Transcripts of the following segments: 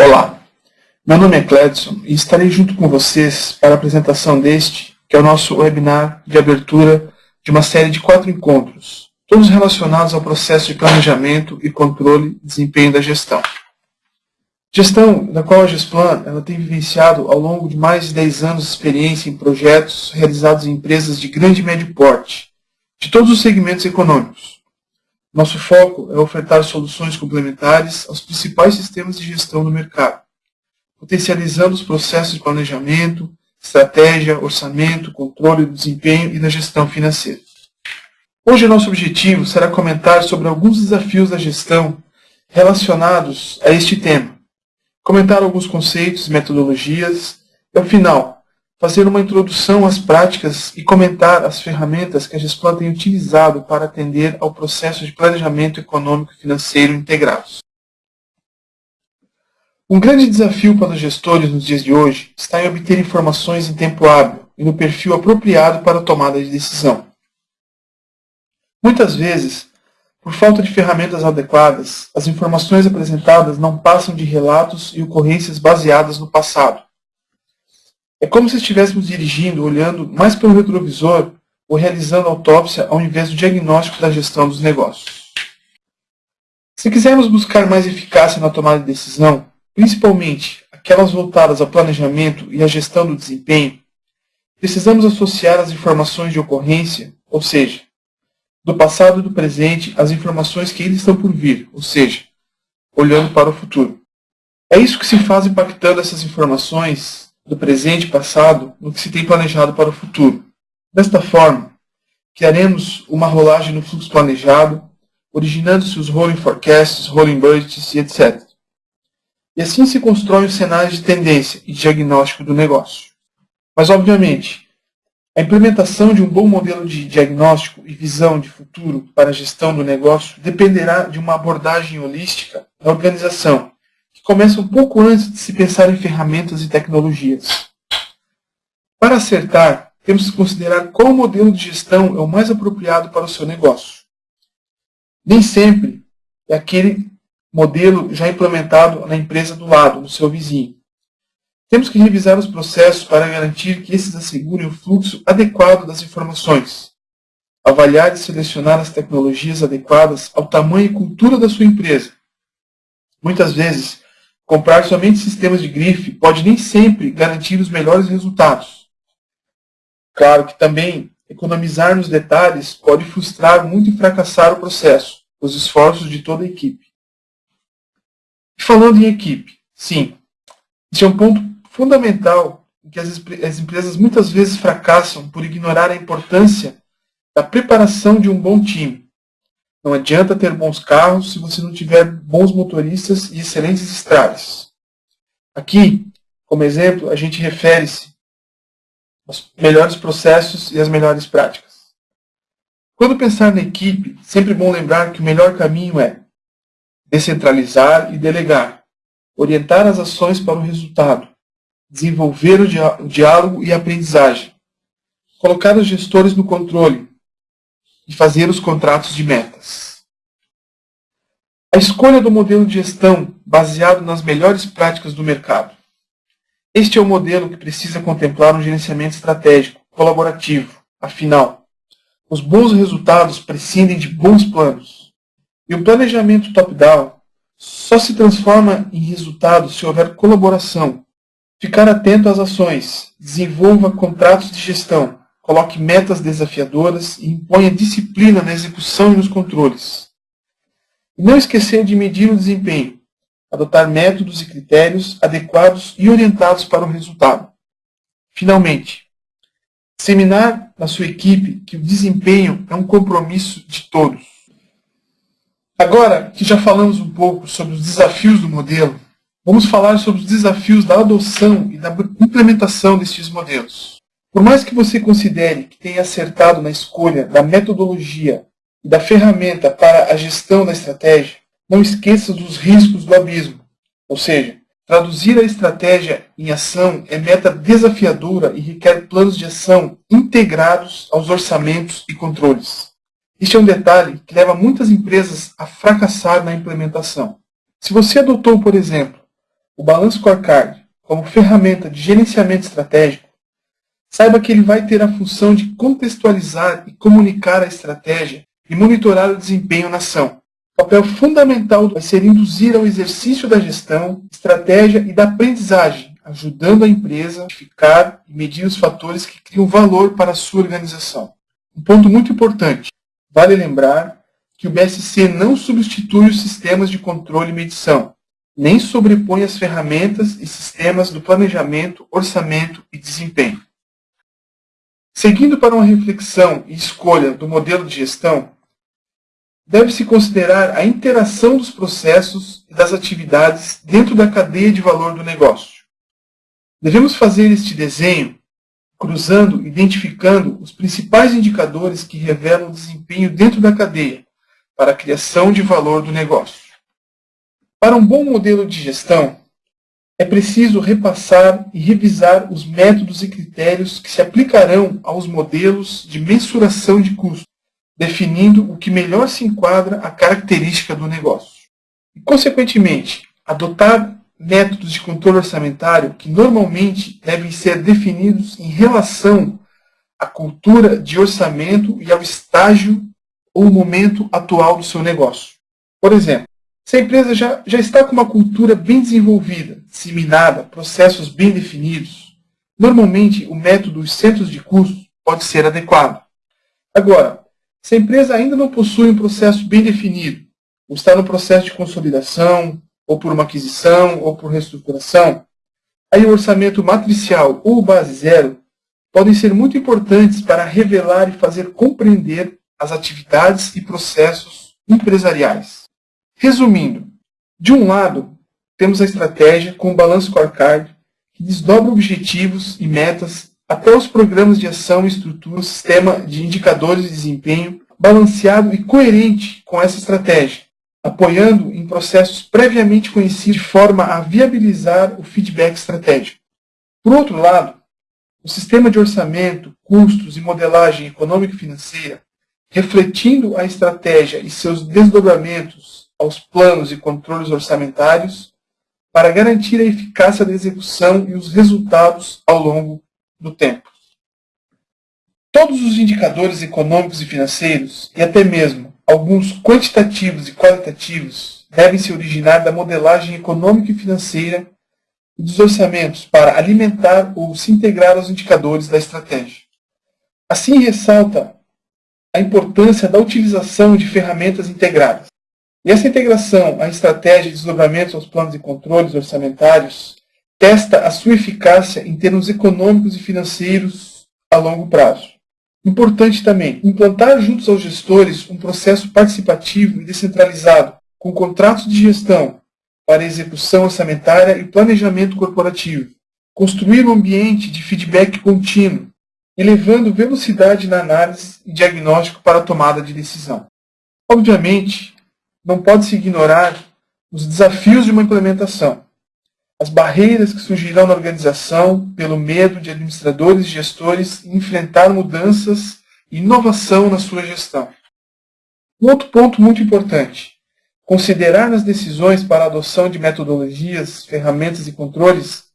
Olá, meu nome é Cledson e estarei junto com vocês para a apresentação deste, que é o nosso webinar de abertura de uma série de quatro encontros, todos relacionados ao processo de planejamento e controle e desempenho da gestão. Gestão da qual a Gesplan ela tem vivenciado ao longo de mais de 10 anos de experiência em projetos realizados em empresas de grande e médio porte, de todos os segmentos econômicos, nosso foco é ofertar soluções complementares aos principais sistemas de gestão do mercado, potencializando os processos de planejamento, estratégia, orçamento, controle do desempenho e da gestão financeira. Hoje nosso objetivo será comentar sobre alguns desafios da gestão relacionados a este tema, comentar alguns conceitos e metodologias e, ao final, fazer uma introdução às práticas e comentar as ferramentas que a Gesplan tem utilizado para atender ao processo de planejamento econômico e financeiro integrados. Um grande desafio para os gestores nos dias de hoje está em obter informações em tempo hábil e no perfil apropriado para a tomada de decisão. Muitas vezes, por falta de ferramentas adequadas, as informações apresentadas não passam de relatos e ocorrências baseadas no passado, é como se estivéssemos dirigindo, olhando mais pelo retrovisor ou realizando autópsia ao invés do diagnóstico da gestão dos negócios. Se quisermos buscar mais eficácia na tomada de decisão, principalmente aquelas voltadas ao planejamento e à gestão do desempenho, precisamos associar as informações de ocorrência, ou seja, do passado e do presente, as informações que ainda estão por vir, ou seja, olhando para o futuro. É isso que se faz impactando essas informações do presente e passado no que se tem planejado para o futuro. Desta forma, criaremos uma rolagem no fluxo planejado, originando-se os rolling forecasts, rolling budgets e etc. E assim se constrói o cenário de tendência e diagnóstico do negócio. Mas, obviamente, a implementação de um bom modelo de diagnóstico e visão de futuro para a gestão do negócio dependerá de uma abordagem holística da organização começa um pouco antes de se pensar em ferramentas e tecnologias. Para acertar, temos que considerar qual modelo de gestão é o mais apropriado para o seu negócio. Nem sempre é aquele modelo já implementado na empresa do lado, no seu vizinho. Temos que revisar os processos para garantir que esses assegurem o fluxo adequado das informações. Avaliar e selecionar as tecnologias adequadas ao tamanho e cultura da sua empresa. Muitas vezes, Comprar somente sistemas de grife pode nem sempre garantir os melhores resultados. Claro que também economizar nos detalhes pode frustrar muito e fracassar o processo, os esforços de toda a equipe. E falando em equipe, sim, este é um ponto fundamental em que as, as empresas muitas vezes fracassam por ignorar a importância da preparação de um bom time. Não adianta ter bons carros se você não tiver bons motoristas e excelentes estradas. Aqui, como exemplo, a gente refere-se aos melhores processos e às melhores práticas. Quando pensar na equipe, sempre bom lembrar que o melhor caminho é descentralizar e delegar, orientar as ações para o resultado, desenvolver o diálogo e a aprendizagem, colocar os gestores no controle, e fazer os contratos de metas. A escolha do modelo de gestão baseado nas melhores práticas do mercado. Este é o modelo que precisa contemplar um gerenciamento estratégico, colaborativo. Afinal, os bons resultados prescindem de bons planos. E o planejamento top-down só se transforma em resultado se houver colaboração. Ficar atento às ações, desenvolva contratos de gestão, coloque metas desafiadoras e imponha disciplina na execução e nos controles. E não esquecer de medir o desempenho, adotar métodos e critérios adequados e orientados para o resultado. Finalmente, disseminar na sua equipe que o desempenho é um compromisso de todos. Agora que já falamos um pouco sobre os desafios do modelo, vamos falar sobre os desafios da adoção e da implementação destes modelos. Por mais que você considere que tenha acertado na escolha da metodologia e da ferramenta para a gestão da estratégia, não esqueça dos riscos do abismo. Ou seja, traduzir a estratégia em ação é meta desafiadora e requer planos de ação integrados aos orçamentos e controles. Este é um detalhe que leva muitas empresas a fracassar na implementação. Se você adotou, por exemplo, o Balance Scorecard como ferramenta de gerenciamento estratégico, saiba que ele vai ter a função de contextualizar e comunicar a estratégia e monitorar o desempenho na ação. O papel fundamental vai ser induzir ao exercício da gestão, estratégia e da aprendizagem, ajudando a empresa a identificar e medir os fatores que criam valor para a sua organização. Um ponto muito importante, vale lembrar que o BSC não substitui os sistemas de controle e medição, nem sobrepõe as ferramentas e sistemas do planejamento, orçamento e desempenho. Seguindo para uma reflexão e escolha do modelo de gestão, deve-se considerar a interação dos processos e das atividades dentro da cadeia de valor do negócio. Devemos fazer este desenho cruzando, identificando os principais indicadores que revelam o desempenho dentro da cadeia para a criação de valor do negócio. Para um bom modelo de gestão, é preciso repassar e revisar os métodos e critérios que se aplicarão aos modelos de mensuração de custos definindo o que melhor se enquadra à característica do negócio. E, consequentemente, adotar métodos de controle orçamentário que normalmente devem ser definidos em relação à cultura de orçamento e ao estágio ou momento atual do seu negócio. Por exemplo, se a empresa já, já está com uma cultura bem desenvolvida, disseminada, processos bem definidos, normalmente o método dos centros de custos pode ser adequado. Agora, se a empresa ainda não possui um processo bem definido, ou está no processo de consolidação, ou por uma aquisição, ou por reestruturação, aí o orçamento matricial ou base zero podem ser muito importantes para revelar e fazer compreender as atividades e processos empresariais. Resumindo, de um lado, temos a estratégia com o balanço scorecard, que desdobra objetivos e metas até os programas de ação e estrutura sistema de indicadores de desempenho balanceado e coerente com essa estratégia, apoiando em processos previamente conhecidos de forma a viabilizar o feedback estratégico. Por outro lado, o sistema de orçamento, custos e modelagem econômica e financeira, refletindo a estratégia e seus desdobramentos aos planos e controles orçamentários, para garantir a eficácia da execução e os resultados ao longo do tempo. Todos os indicadores econômicos e financeiros, e até mesmo alguns quantitativos e qualitativos, devem se originar da modelagem econômica e financeira e dos orçamentos para alimentar ou se integrar aos indicadores da estratégia. Assim, ressalta a importância da utilização de ferramentas integradas. E essa integração à estratégia de desdobramentos aos planos e controles orçamentários testa a sua eficácia em termos econômicos e financeiros a longo prazo. Importante também, implantar juntos aos gestores um processo participativo e descentralizado, com contratos de gestão para execução orçamentária e planejamento corporativo. Construir um ambiente de feedback contínuo, elevando velocidade na análise e diagnóstico para a tomada de decisão. Obviamente, não pode-se ignorar os desafios de uma implementação as barreiras que surgirão na organização pelo medo de administradores e gestores enfrentar mudanças e inovação na sua gestão. Um outro ponto muito importante: considerar nas decisões para a adoção de metodologias, ferramentas e controles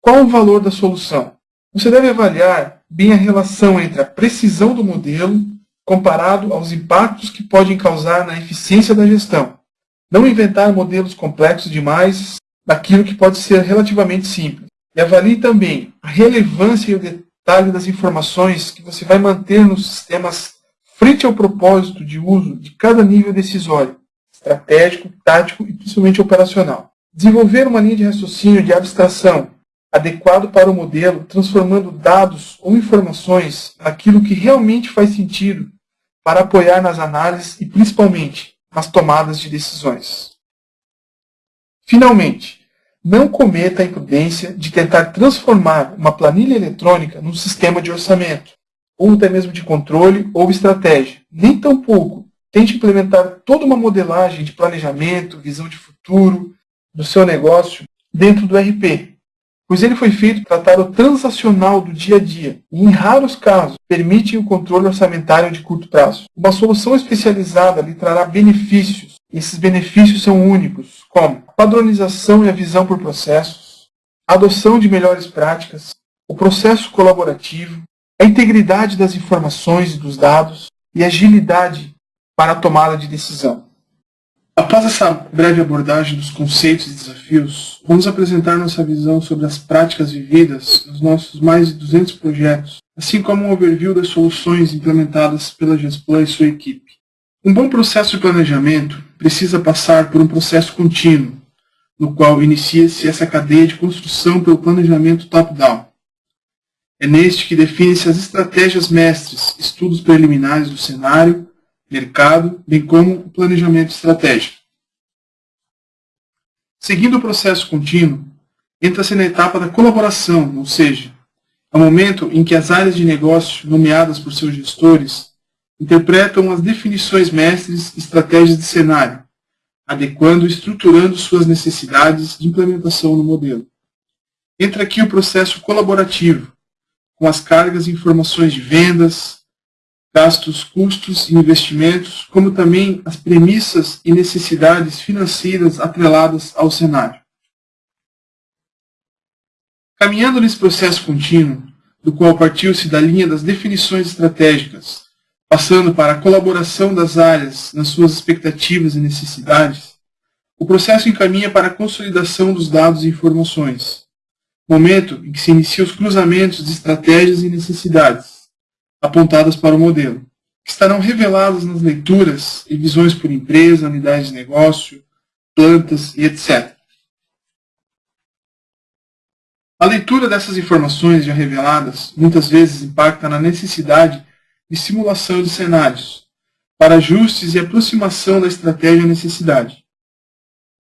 qual o valor da solução. Você deve avaliar bem a relação entre a precisão do modelo comparado aos impactos que podem causar na eficiência da gestão. Não inventar modelos complexos demais daquilo que pode ser relativamente simples. E avalie também a relevância e o detalhe das informações que você vai manter nos sistemas frente ao propósito de uso de cada nível decisório, estratégico, tático e principalmente operacional. Desenvolver uma linha de raciocínio de abstração adequado para o modelo, transformando dados ou informações naquilo que realmente faz sentido para apoiar nas análises e principalmente nas tomadas de decisões. Finalmente, não cometa a imprudência de tentar transformar uma planilha eletrônica num sistema de orçamento, ou até mesmo de controle ou estratégia. Nem tampouco tente implementar toda uma modelagem de planejamento, visão de futuro do seu negócio dentro do RP, pois ele foi feito para tratar o transacional do dia a dia e, em raros casos, permite o controle orçamentário de curto prazo. Uma solução especializada lhe trará benefícios Esses benefícios são únicos, como padronização e a visão por processos, adoção de melhores práticas, o processo colaborativo, a integridade das informações e dos dados e agilidade para a tomada de decisão. Após essa breve abordagem dos conceitos e desafios, vamos apresentar nossa visão sobre as práticas vividas nos nossos mais de 200 projetos, assim como um overview das soluções implementadas pela Gesplan e sua equipe. Um bom processo de planejamento precisa passar por um processo contínuo, no qual inicia-se essa cadeia de construção pelo planejamento top-down. É neste que define-se as estratégias mestres, estudos preliminares do cenário, mercado, bem como o planejamento estratégico. Seguindo o processo contínuo, entra-se na etapa da colaboração, ou seja, é o momento em que as áreas de negócio, nomeadas por seus gestores, interpretam as definições mestres e estratégias de cenário, adequando e estruturando suas necessidades de implementação no modelo. Entra aqui o processo colaborativo, com as cargas e informações de vendas, gastos, custos e investimentos, como também as premissas e necessidades financeiras atreladas ao cenário. Caminhando nesse processo contínuo, do qual partiu-se da linha das definições estratégicas, passando para a colaboração das áreas nas suas expectativas e necessidades, o processo encaminha para a consolidação dos dados e informações, momento em que se inicia os cruzamentos de estratégias e necessidades, apontadas para o modelo, que estarão reveladas nas leituras e visões por empresa, unidade de negócio, plantas e etc. A leitura dessas informações já reveladas muitas vezes impacta na necessidade de simulação de cenários, para ajustes e aproximação da estratégia à necessidade.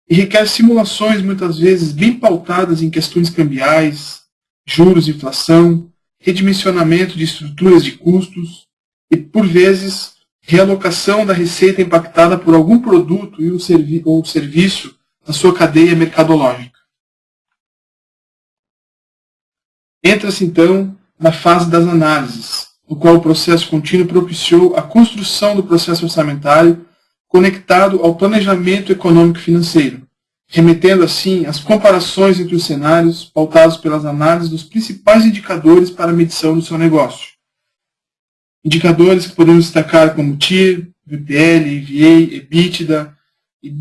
E requer simulações muitas vezes bem pautadas em questões cambiais, juros, inflação, redimensionamento de estruturas de custos e, por vezes, realocação da receita impactada por algum produto e servi ou serviço na sua cadeia mercadológica. Entra-se, então, na fase das análises, no qual o processo contínuo propiciou a construção do processo orçamentário conectado ao planejamento econômico-financeiro, remetendo assim às comparações entre os cenários pautados pelas análises dos principais indicadores para a medição do seu negócio. Indicadores que podemos destacar como TIR, VPL, EVA, EBITDA e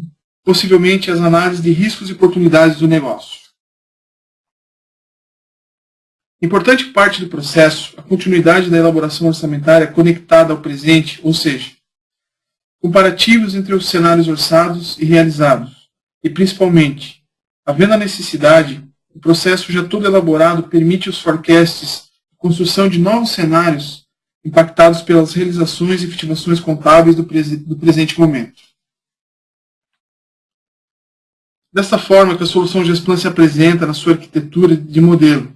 possivelmente as análises de riscos e oportunidades do negócio. Importante parte do processo, a continuidade da elaboração orçamentária conectada ao presente, ou seja, comparativos entre os cenários orçados e realizados, e, principalmente, havendo a necessidade, o processo já todo elaborado permite os forecasts, a construção de novos cenários impactados pelas realizações e efetivações contábeis do, do presente momento. Desta forma que a solução Gesplan se apresenta na sua arquitetura de modelo,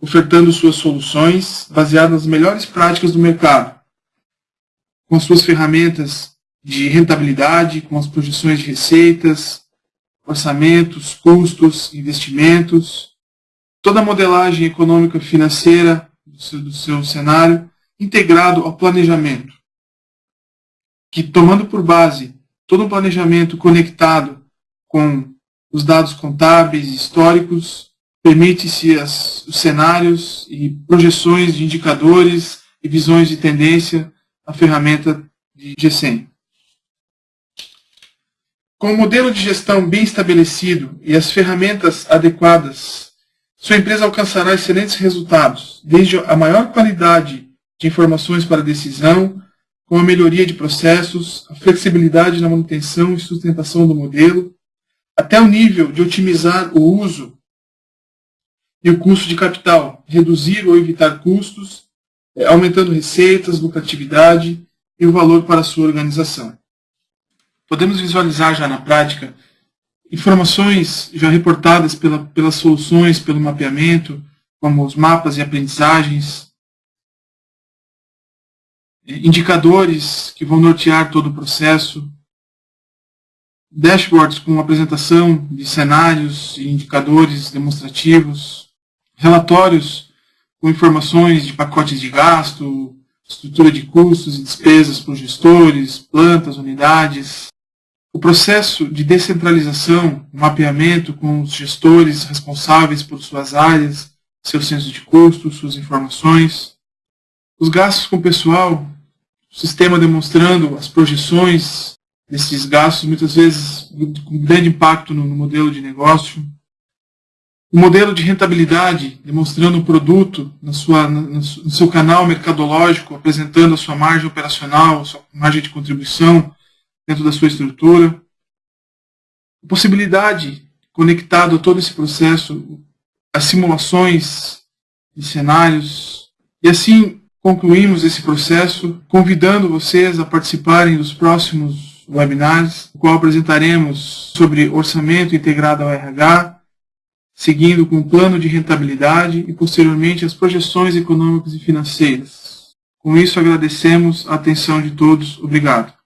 ofertando suas soluções baseadas nas melhores práticas do mercado, com suas ferramentas de rentabilidade, com as projeções de receitas, orçamentos, custos, investimentos, toda a modelagem econômica financeira do seu, do seu cenário, integrado ao planejamento, que tomando por base todo o planejamento conectado com os dados contábeis e históricos, permite-se os cenários e projeções de indicadores e visões de tendência a ferramenta de GSEM. Com o modelo de gestão bem estabelecido e as ferramentas adequadas, sua empresa alcançará excelentes resultados, desde a maior qualidade de informações para decisão, com a melhoria de processos, a flexibilidade na manutenção e sustentação do modelo, até o nível de otimizar o uso e o custo de capital, reduzir ou evitar custos, eh, aumentando receitas, lucratividade e o valor para a sua organização podemos visualizar já na prática informações já reportadas pela, pelas soluções, pelo mapeamento, como os mapas e aprendizagens, indicadores que vão nortear todo o processo, dashboards com apresentação de cenários e indicadores demonstrativos, relatórios com informações de pacotes de gasto, estrutura de custos e despesas por gestores, plantas, unidades, o processo de descentralização, mapeamento com os gestores responsáveis por suas áreas, seu senso de custo, suas informações, os gastos com pessoal, o sistema demonstrando as projeções desses gastos, muitas vezes com grande impacto no, modelo de negócio, o modelo de rentabilidade, demonstrando o produto na sua, no seu canal mercadológico, apresentando a sua margem operacional, a sua margem de contribuição dentro da sua estrutura. A possibilidade, conectado a todo esse processo, as simulações de cenários. E assim concluímos esse processo, convidando vocês a participarem dos próximos webinars, no qual apresentaremos sobre orçamento integrado ao RH, seguindo com o plano de rentabilidade e posteriormente as projeções econômicas e financeiras. Com isso, agradecemos a atenção de todos. Obrigado.